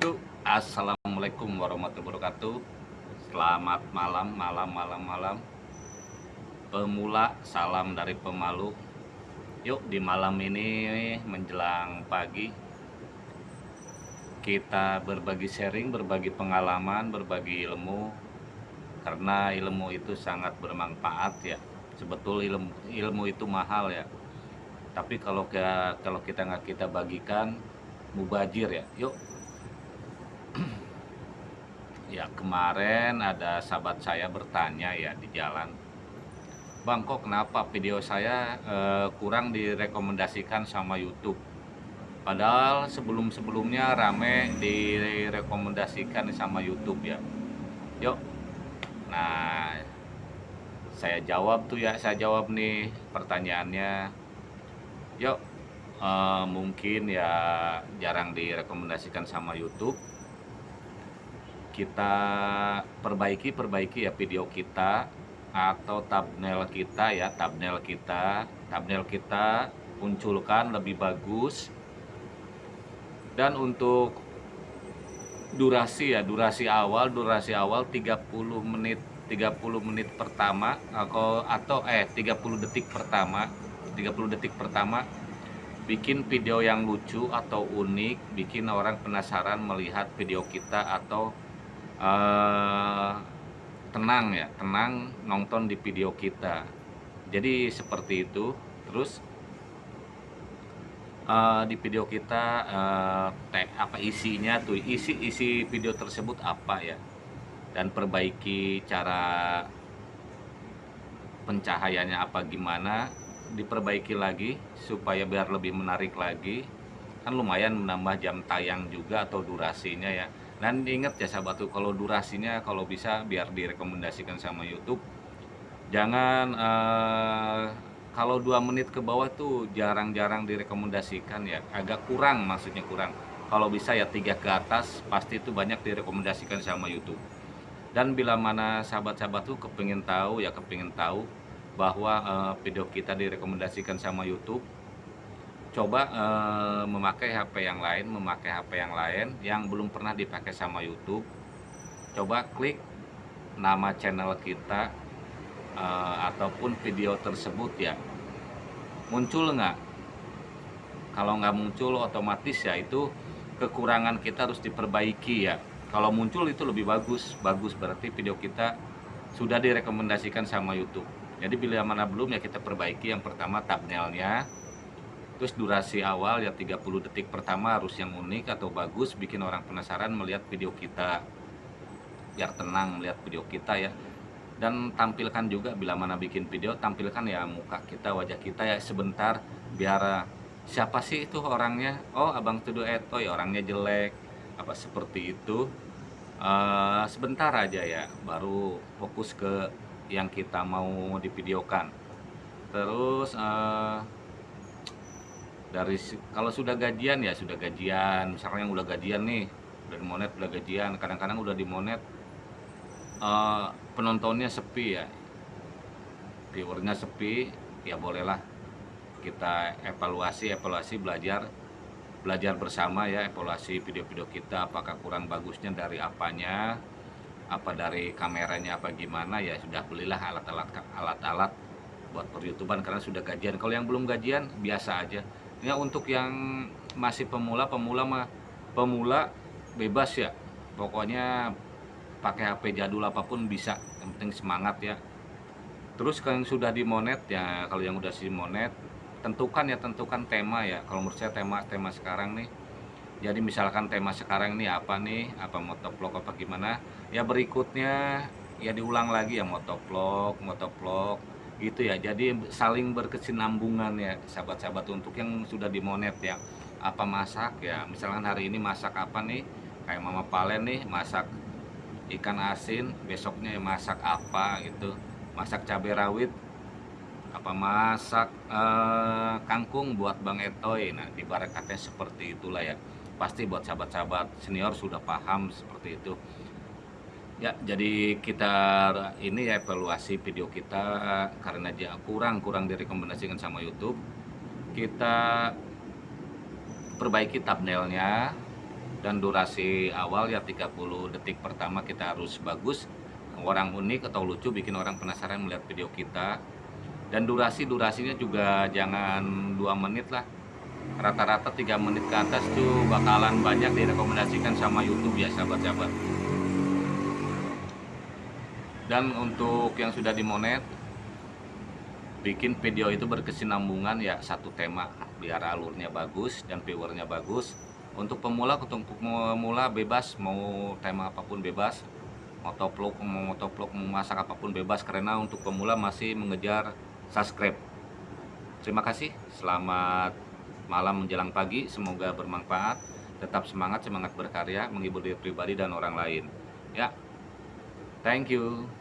Assalamualaikum warahmatullahi wabarakatuh. Selamat malam, malam, malam, malam. Pemula, salam dari pemalu. Yuk, di malam ini menjelang pagi Kita berbagi sharing, berbagi pengalaman, berbagi ilmu. Karena ilmu itu sangat bermanfaat ya. Sebetul ilmu, ilmu itu mahal ya. Tapi kalau kita, kalau kita nggak kita bagikan mubajir ya. Yuk ya kemarin ada sahabat saya bertanya ya di jalan Bang kok kenapa video saya eh, kurang direkomendasikan sama YouTube? Padahal sebelum-sebelumnya rame direkomendasikan sama YouTube ya. Yuk. Nah saya jawab tuh ya saya jawab nih pertanyaannya. Yuk eh, mungkin ya jarang direkomendasikan sama YouTube kita perbaiki perbaiki ya video kita atau thumbnail kita ya thumbnail kita. Thumbnail kita munculkan lebih bagus. Dan untuk durasi ya durasi awal durasi awal 30 menit 30 menit pertama atau atau eh 30 detik pertama 30 detik pertama bikin video yang lucu atau unik bikin orang penasaran melihat video kita atau uh, tenang ya tenang nonton di video kita. Jadi seperti itu. Terus uh, di video kita uh, te, apa isinya tuh? Isi isi video tersebut apa ya? Dan perbaiki cara pencahayaannya apa gimana? Diperbaiki lagi supaya biar lebih menarik lagi. Kan lumayan menambah jam tayang juga atau durasinya ya dan ingat ya sahabat tuh kalau durasinya kalau bisa biar direkomendasikan sama YouTube. Jangan uh, kalau dua menit ke bawah tuh jarang-jarang direkomendasikan ya. Agak kurang maksudnya kurang. Kalau bisa ya tiga ke atas pasti itu banyak direkomendasikan sama YouTube. Dan bila mana sahabat-sahabat tuh kepingin tahu ya kepingin tahu bahwa uh, video kita direkomendasikan sama YouTube coba uh, memakai HP yang lain, memakai HP yang lain yang belum pernah dipakai sama YouTube. Coba klik nama channel kita uh, ataupun video tersebut ya. Muncul nggak? Kalau nggak muncul otomatis ya itu kekurangan kita harus diperbaiki ya. Kalau muncul itu lebih bagus, bagus berarti video kita sudah direkomendasikan sama YouTube. Jadi bila mana belum ya kita perbaiki yang pertama thumbnailnya Terus durasi awal ya 30 detik pertama harus yang unik atau bagus bikin orang penasaran melihat video kita. Biar tenang melihat video kita ya. Dan tampilkan juga bila mana bikin video tampilkan ya muka kita, wajah kita ya sebentar biar siapa sih itu orangnya? Oh, Abang Tuduh Etoy orangnya jelek. Apa seperti itu? Uh, sebentar aja ya baru fokus ke yang kita mau divideokan. Terus uh, dari kalau sudah gajian ya sudah gajian. Misalnya yang udah gajian nih udah di monet udah gajian. Kadang-kadang udah di monet uh, penontonnya sepi ya. Viewernya sepi ya bolehlah kita evaluasi evaluasi belajar belajar bersama ya. Evaluasi video-video kita apakah kurang bagusnya dari apanya apa dari kameranya apa gimana ya sudah belilah alat-alat alat-alat buat per karena sudah gajian. Kalau yang belum gajian biasa aja ya untuk yang masih pemula pemula mah pemula bebas ya. Pokoknya pakai HP jadul apa pun bisa yang penting semangat ya. Terus kalau yang sudah di monet ya kalau yang udah si monet tentukan ya tentukan tema ya. Kalau menurut saya tema tema sekarang nih. Jadi misalkan tema sekarang nih apa nih? Apa motovlog apa gimana? Ya berikutnya ya diulang lagi ya motovlog motovlog gitu ya. Jadi saling berkesinambungan ya sahabat-sahabat untuk yang sudah dimonet ya. Apa masak ya? Misalkan hari ini masak apa nih? Kayak mama palen nih masak ikan asin besoknya ya masak apa gitu. Masak cabai rawit apa masak eh, kangkung buat bang etoy. Nah di barakatnya seperti itulah ya. Pasti buat sahabat-sahabat senior sudah paham seperti itu Ya, jadi kita ini ya evaluasi video kita karena dia kurang kurang direkomendasikan sama YouTube. Kita perbaiki thumbnailnya, dan durasi awal ya 30 detik pertama kita harus bagus. Orang unik atau lucu bikin orang penasaran melihat video kita. Dan durasi durasinya juga jangan dua menit lah. Rata-rata tiga menit ke atas tuh bakalan banyak direkomendasikan sama YouTube ya sahabat-sahabat dan untuk yang sudah dimonet bikin video itu berkesinambungan ya satu tema. Biar alurnya bagus dan viewernya bagus. Untuk pemula untuk pemula bebas mau tema apa pun bebas. Motovlog mau motovlog mau masak apa pun bebas. Karena untuk pemula masih mengejar subscribe. Terima kasih. Selamat malam menjelang pagi. Semoga bermanfaat. Tetap semangat semangat berkarya menghibur diri pribadi dan orang lain. Ya. Thank you